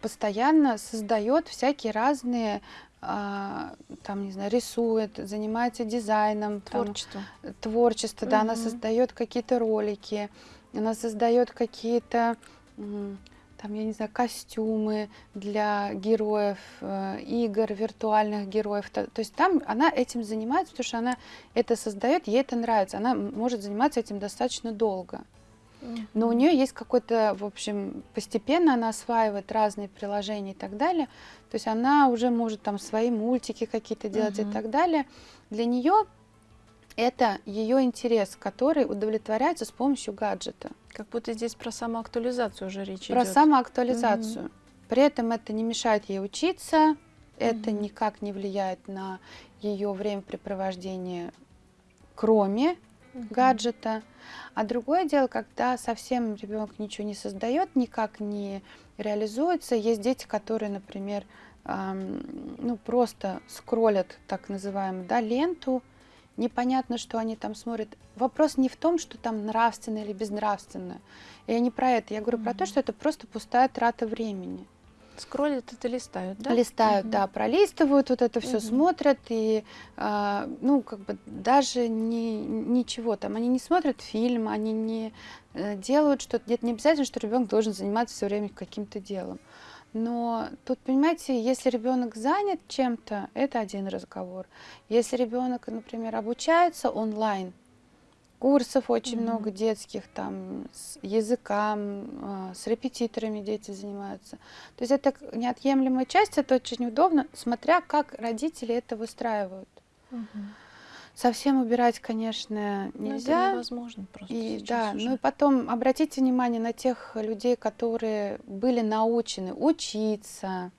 постоянно создает всякие разные, там, не знаю, рисует, занимается дизайном, там, Творчество. творчество, да, она создает какие-то ролики, она создает какие-то, там, я не знаю, костюмы для героев, э, игр, виртуальных героев. То, то есть там она этим занимается, потому что она это создает, ей это нравится. Она может заниматься этим достаточно долго. Но у нее есть какой-то, в общем, постепенно она осваивает разные приложения и так далее. То есть она уже может там свои мультики какие-то делать Мгм. и так далее. Для нее это ее интерес, который удовлетворяется с помощью гаджета. Как будто здесь про самоактуализацию уже речь Про идет. самоактуализацию. При этом это не мешает ей учиться, это Мгм. никак не влияет на ее времяпрепровождение, кроме Мгм. гаджета. А другое дело, когда совсем ребенок ничего не создает, никак не реализуется. Есть дети, которые, например, ам, ну просто скроллят так называемую да, ленту, непонятно, что они там смотрят. Вопрос не в том, что там нравственно или безнравственно. Я не про это. Я говорю про то, что это просто пустая трата времени. Скроллят это листают, да? Листают, Мгм. да, пролистывают, вот это все Мгм. смотрят и, а, ну, как бы даже не, ничего там, они не смотрят фильм, они не э, делают что-то, нет, не обязательно, что ребенок должен заниматься все время каким-то делом. Но тут, понимаете, если ребенок занят чем-то, это один разговор. Если ребенок, например, обучается онлайн, курсов очень Мгм. много детских, там, с языкам, а, с репетиторами дети занимаются. То есть это неотъемлемая часть, это очень удобно, смотря как родители это выстраивают. Мгм. Совсем убирать, конечно, Ну, это нельзя. невозможно просто И да, уже. ну и потом обратите внимание на тех людей, которые были научены учиться,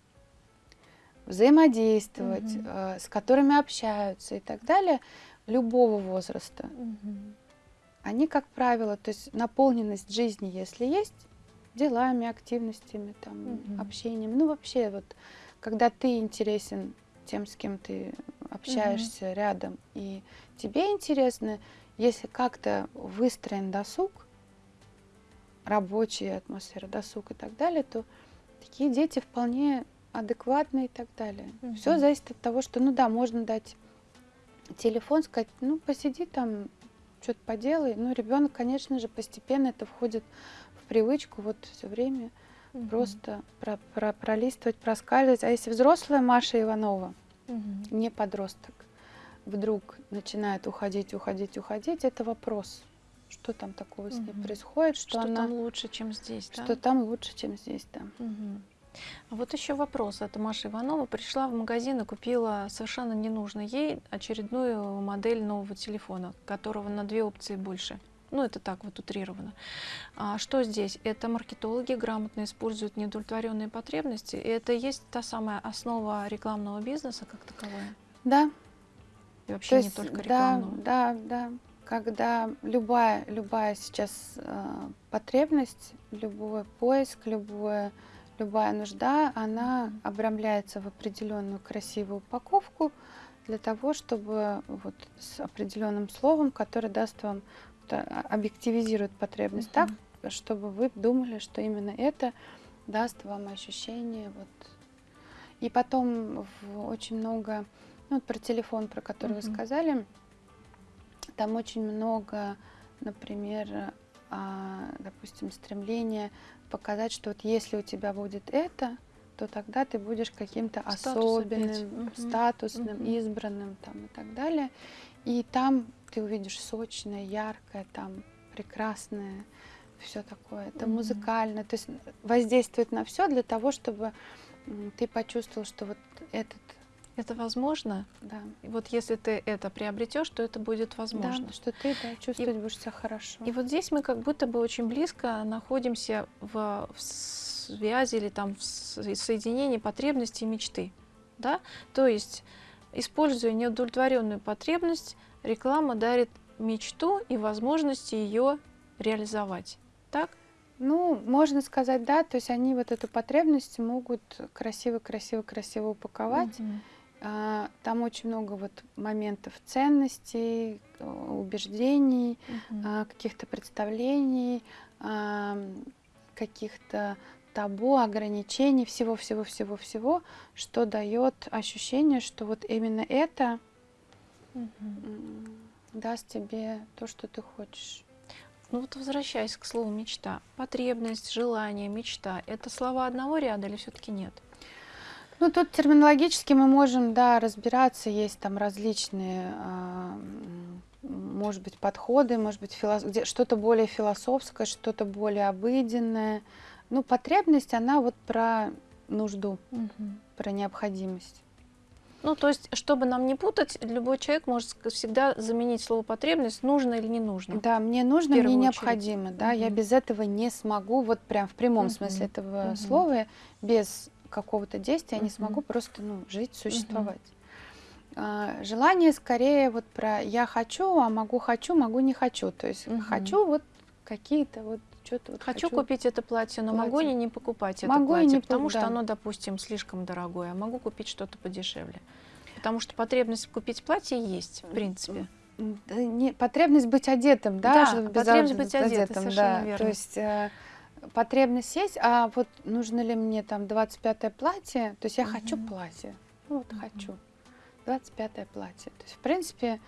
взаимодействовать, Мгм. э, с которыми общаются и так далее, любого возраста. Мгм. Они, как правило, то есть наполненность жизни, если есть, делами, активностями, там, Мгм. общением, ну вообще вот, когда ты интересен тем, с кем ты общаешься рядом, и тебе интересно, если как-то выстроен досуг, рабочая атмосфера, досуг и так далее, то такие дети вполне адекватные и так далее. Все Мгм. зависит от того, что, ну да, можно дать телефон, сказать, ну посиди там, что-то поделай. Ну, ребенок, конечно же, постепенно это входит в привычку вот все время Мгм. просто про- про- пролистывать, проскальзывать. А если взрослая Маша Иванова, Мгм. не подросток, вдруг начинает уходить, уходить, уходить, это вопрос, что там такого с ней происходит, что, Что она, там лучше, чем здесь, да? что там лучше, чем здесь, да. Мгм. А вот еще вопрос. Это Маша Иванова пришла в магазин и купила совершенно ненужную ей очередную модель нового телефона, которого на две опции больше. Ну, это так вот утрировано. А что здесь? Это маркетологи грамотно используют неудовлетворенные потребности. И это есть та самая основа рекламного бизнеса как таковая. Да, И вообще То не есть, только да, рекламного. да, да. Когда любая, любая сейчас э, потребность, любой поиск, любое, любая нужда, она обрамляется в определенную красивую упаковку для того, чтобы вот с определенным словом, которое даст вам, а, объективизирует потребность так, чтобы вы думали, что именно это даст вам ощущение вот. И потом в- очень много, ну вот про телефон, про который вы сказали, там очень много, например, а, допустим, стремления показать, что вот если у тебя будет это, то тогда ты будешь каким-то особенным. Мгм. статусным, Мгм. избранным там, и так далее. И там ты увидишь сочное, яркое, там прекрасное, все такое. Это Мгм. музыкально, то есть воздействует на все для того, чтобы ты почувствовал, что вот этот Это возможно? Да. И вот если ты это приобретешь, то это будет возможно. Да, что ты да, чувствовать будешь себя хорошо. И вот здесь мы как будто бы очень близко находимся в, в связи или там в соединении потребностей и мечты. Да? То есть, используя неудовлетворенную потребность, реклама дарит мечту и возможности ее реализовать. Так? Ну, можно сказать, да, то есть они вот эту потребность могут красиво-красиво-красиво упаковать. Мгм. А, Там очень много вот моментов ценностей, э, убеждений, Мгм. а, каких-то представлений, а, каких-то табу, ограничений, всего-всего-всего-всего, что дает ощущение, что вот именно это м, даст тебе то, что ты хочешь. Ну вот возвращаясь к слову мечта. Потребность, желание, мечта – это слова одного ряда или все-таки нет? Ну, тут терминологически мы можем, да, разбираться, есть там различные, а, может быть, подходы, может быть, филос- что-то более философское, что-то более обыденное. Ну, потребность, она вот про нужду, про необходимость. Ну, то есть, чтобы нам не путать, любой человек может всегда заменить слово потребность нужно или не нужно. Да, мне нужно, мне очередь. необходимо, да, я Мгм. без этого не смогу, вот прям в прямом Мгм. смысле этого Мгм. слова, без какого-то действия я не смогу просто, ну, жить, существовать. А, Желание скорее вот про я хочу, а могу хочу, могу не хочу. То есть хочу вот какие-то вот что-то вот Хочу, купить это платье, но могу платье. и не покупать это Могу и платье, не потому пок- что да. оно, допустим, слишком дорогое, а могу купить что-то подешевле. Потому что потребность купить платье есть, в принципе. Да не- потребность быть одетым, да, Да, потребность быть одетой, одетым, совершенно да. верно. То есть э, потребность есть, а вот нужно ли мне там 25 платье, то есть я хочу Мгм. платье, ну вот Мгм. хочу 25 платье. То есть в принципе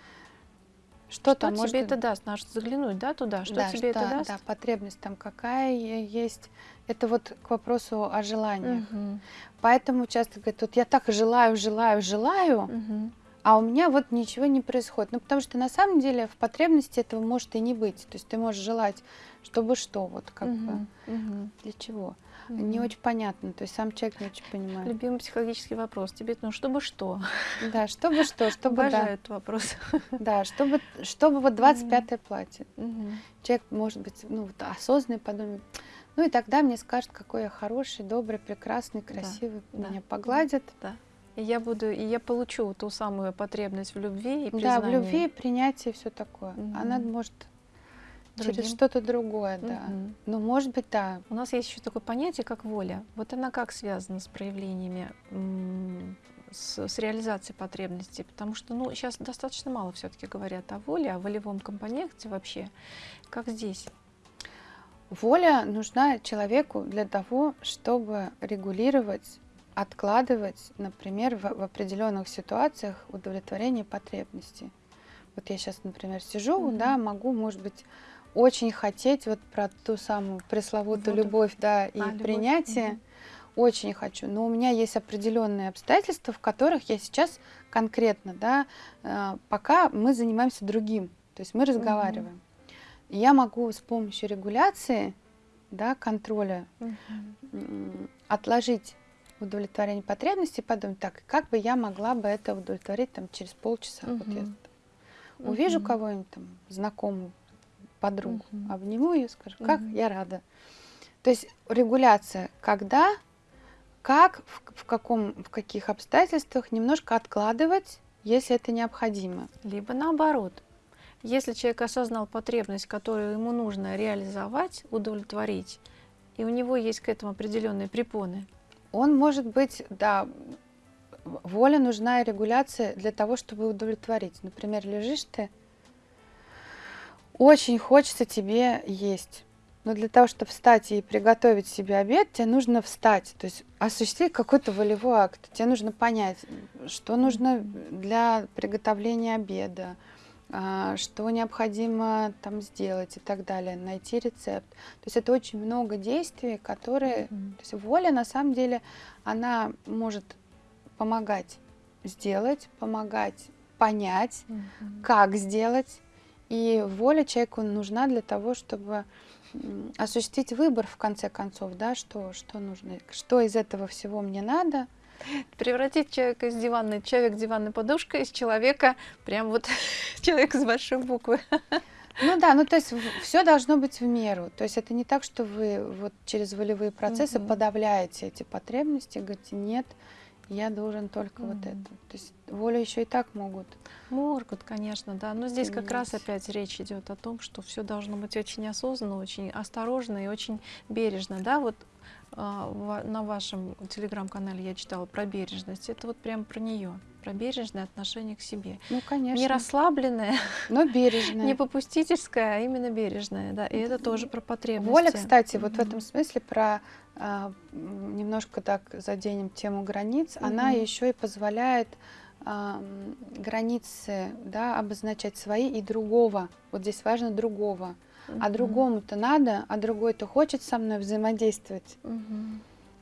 что, Что там тебе может это даст? Надо заглянуть, да, туда? Что да, тебе это что- даст? Да, потребность там какая есть. Это вот к вопросу о желаниях. Мгм. Поэтому часто говорят, вот я так желаю, желаю, желаю, Мгм. А у меня вот ничего не происходит. Ну, потому что на самом деле в потребности этого может и не быть. То есть ты можешь желать, чтобы что, вот как бы, Мгм. Мгм. для чего. Не Мгм. очень понятно, то есть сам человек не очень понимает. Любимый психологический вопрос. Тебе, ну, чтобы что? Да, чтобы что, чтобы, да, Обожаю этот вопрос. да, чтобы, чтобы вот 25 платье. Человек, может быть, ну, вот осознанный подумает, ну и тогда мне скажут, какой я хороший, добрый, прекрасный, красивый, да, меня погладят. Да. И я буду, и я получу ту самую потребность в любви и Да, в любви, принятии, все такое. Она Мгм. может Другим. через что-то другое, да. Мгм. Ну, может быть, да. У нас есть еще такое понятие, как воля. Вот она как связана с проявлениями, с, с реализацией потребностей? Потому что, ну, сейчас достаточно мало все-таки говорят о воле, о волевом компоненте вообще. Как здесь? Воля нужна человеку для того, чтобы регулировать, откладывать, например, в, в определенных ситуациях удовлетворение потребностей. Вот я сейчас, например, сижу, Мгм. да, могу, может быть, очень хотеть вот про ту самую пресловутую Воду. любовь, да, и А, любовь. принятие. Мгм. Очень хочу, но у меня есть определенные обстоятельства, в которых я сейчас конкретно, да, э, пока мы занимаемся другим, то есть мы разговариваем. И Я могу с помощью регуляции, да, контроля Мгм. м, отложить удовлетворение потребностей, подумать, так, как бы я могла бы это удовлетворить там через полчаса. Вот я там увижу Мгм. кого-нибудь там, знакомую, подругу, Мгм. обниму ее, скажу, как Мгм. я рада. То есть регуляция, когда, как, в, в каком, в каких обстоятельствах немножко откладывать, если это необходимо. Либо наоборот. Если человек осознал потребность, которую ему нужно реализовать, удовлетворить, и у него есть к этому определенные препоны, Он может быть, да, воля нужна и регуляция для того, чтобы удовлетворить. Например, лежишь ты, очень хочется тебе есть. Но для того, чтобы встать и приготовить себе обед, тебе нужно встать, то есть осуществить какой-то волевой акт. Тебе нужно понять, что нужно для приготовления обеда, что необходимо там сделать и так далее, найти рецепт. То есть это очень много действий, которые... Мгм. То есть воля, на самом деле, она может помогать сделать, помогать понять, Мгм. как сделать. И воля человеку нужна для того, чтобы осуществить выбор в конце концов, да, что, что нужно, что из этого всего мне надо, Превратить человека из диванной, человек диванной подушкой из человека, прям вот человек с большой буквы. Ну да, ну то есть все должно быть в меру. То есть это не так, что вы вот через волевые процессы угу. подавляете эти потребности, говорите, нет, я должен только mm. вот это. То есть волю еще и так могут. Могут, конечно, да. Но здесь как раз опять речь идет о том, что все должно быть очень осознанно, очень осторожно и очень бережно. Да, вот на вашем телеграм-канале я читала про бережность. Это вот прям про нее, про бережное отношение к себе. Ну, конечно. Не расслабленное, но бережное. Не попустительское, а именно бережное. Да. И это тоже про потребности. Воля, кстати, вот в этом смысле про а, немножко так заденем тему границ, она еще и позволяет а, границы да, обозначать свои и другого. Вот здесь важно другого. А другому-то надо, а другой-то хочет со мной взаимодействовать.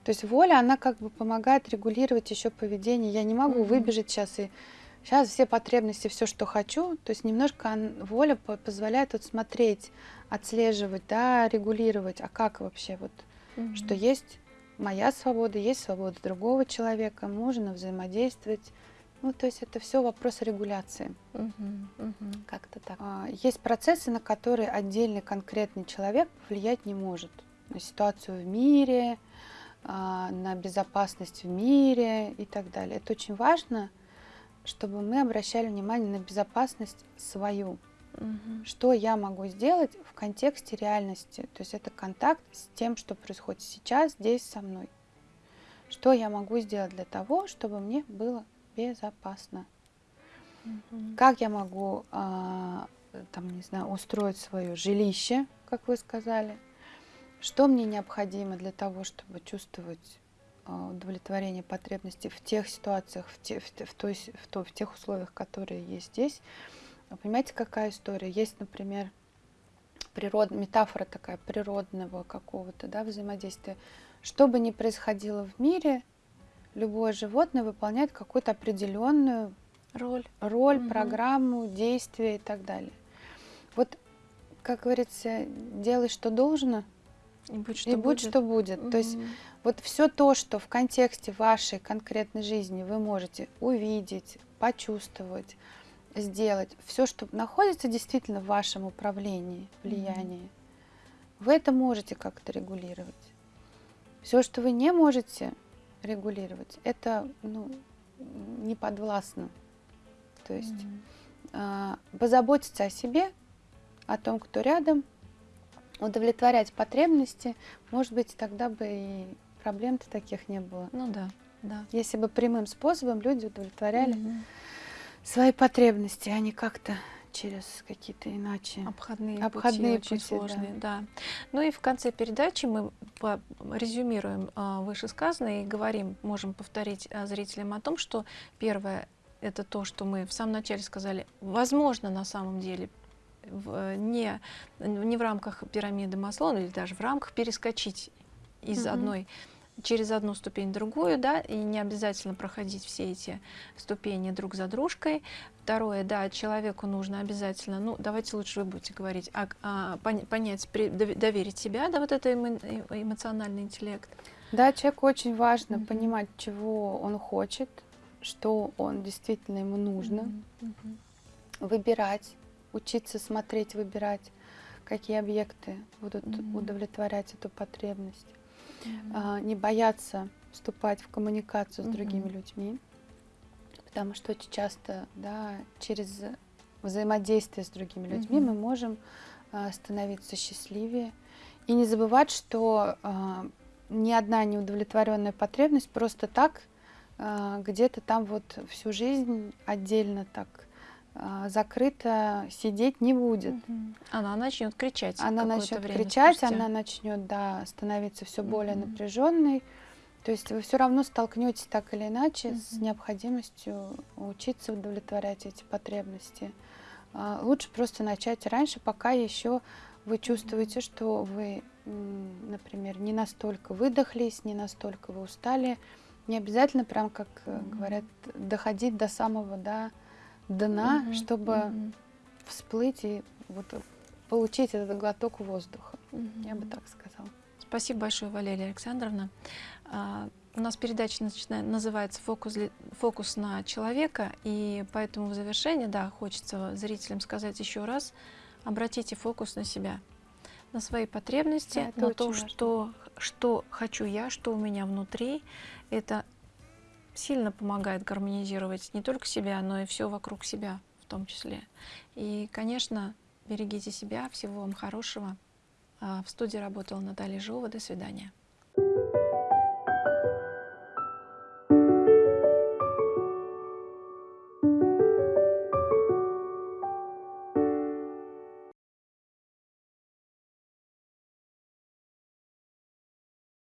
То есть воля, она как бы помогает регулировать еще поведение. Я не могу выбежать сейчас и сейчас все потребности, все, что хочу. То есть немножко воля позволяет вот смотреть, отслеживать, да, регулировать. А как вообще вот, что есть моя свобода, есть свобода другого человека, можно взаимодействовать ну, то есть это все вопрос регуляции. Угу, угу. Как-то так. А, есть процессы, на которые отдельный конкретный человек влиять не может. На ситуацию в мире, а, на безопасность в мире и так далее. Это очень важно, чтобы мы обращали внимание на безопасность свою. Угу. Что я могу сделать в контексте реальности? То есть это контакт с тем, что происходит сейчас, здесь со мной. Что я могу сделать для того, чтобы мне было безопасно. Угу. Как я могу, а, там, не знаю, устроить свое жилище, как вы сказали? Что мне необходимо для того, чтобы чувствовать а, удовлетворение потребностей в тех ситуациях, в, те, в, в, той, в, то, в тех условиях, которые есть здесь? Понимаете, какая история? Есть, например, природ, метафора такая природного какого-то да, взаимодействия. Что бы ни происходило в мире, любое животное выполняет какую-то определенную роль, роль угу. программу, действие и так далее. Вот, как говорится, делай, что должно, и будь, что и будет. будь, что будет. Угу. То есть вот все то, что в контексте вашей конкретной жизни вы можете увидеть, почувствовать, сделать, все, что находится действительно в вашем управлении, влиянии, угу. вы это можете как-то регулировать. Все, что вы не можете, регулировать. Это ну, не подвластно. То есть mm-hmm. э, позаботиться о себе, о том, кто рядом, удовлетворять потребности, может быть, тогда бы и проблем-то таких не было. Ну да, да. Если бы прямым способом люди удовлетворяли mm-hmm. свои потребности, а не как-то через какие-то иначе обходные, обходные пути, пути очень сложные, да. да. Ну и в конце передачи мы резюмируем а, вышесказанное и говорим, можем повторить а, зрителям о том, что первое это то, что мы в самом начале сказали, возможно на самом деле в, не, не в рамках пирамиды Маслоу или даже в рамках перескочить из mm-hmm. одной через одну ступень другую, да, и не обязательно проходить все эти ступени друг за дружкой. Второе, да, человеку нужно обязательно, ну, давайте лучше вы будете говорить, а, а, понять, при, доверить себя, да, вот это эмо, эмоциональный интеллект. Да, человеку очень важно mm-hmm. понимать, чего он хочет, что он действительно ему нужно, mm-hmm. выбирать, учиться смотреть, выбирать, какие объекты будут mm-hmm. удовлетворять эту потребность mm-hmm. не бояться вступать в коммуникацию с mm-hmm. другими людьми, потому что очень часто, да, через взаимодействие с другими людьми mm-hmm. мы можем а, становиться счастливее и не забывать, что а, ни одна неудовлетворенная потребность просто так где-то там вот всю жизнь отдельно так закрыто сидеть не будет. Она начнет кричать. Она начнет кричать, спустя. она начнет да, становиться все более угу. напряженной. То есть вы все равно столкнетесь так или иначе угу. с необходимостью учиться удовлетворять эти потребности. А, лучше просто начать раньше, пока еще вы чувствуете, что вы, например, не настолько выдохлись, не настолько вы устали. Не обязательно, прям как угу. говорят, доходить до самого, да, дна, угу, чтобы угу. всплыть и вот получить этот глоток воздуха. Угу. Я бы так сказала. Спасибо большое, Валерия Александровна. А, У нас передача называется фокус, «Фокус на человека», и поэтому в завершении, да, хочется зрителям сказать еще раз, обратите фокус на себя, на свои потребности, Да, на то, важно. что, что хочу я, что у меня внутри. Это сильно помогает гармонизировать не только себя, но и все вокруг себя в том числе. И, конечно, берегите себя, всего вам хорошего. А, В студии работала Наталья Жова. До свидания.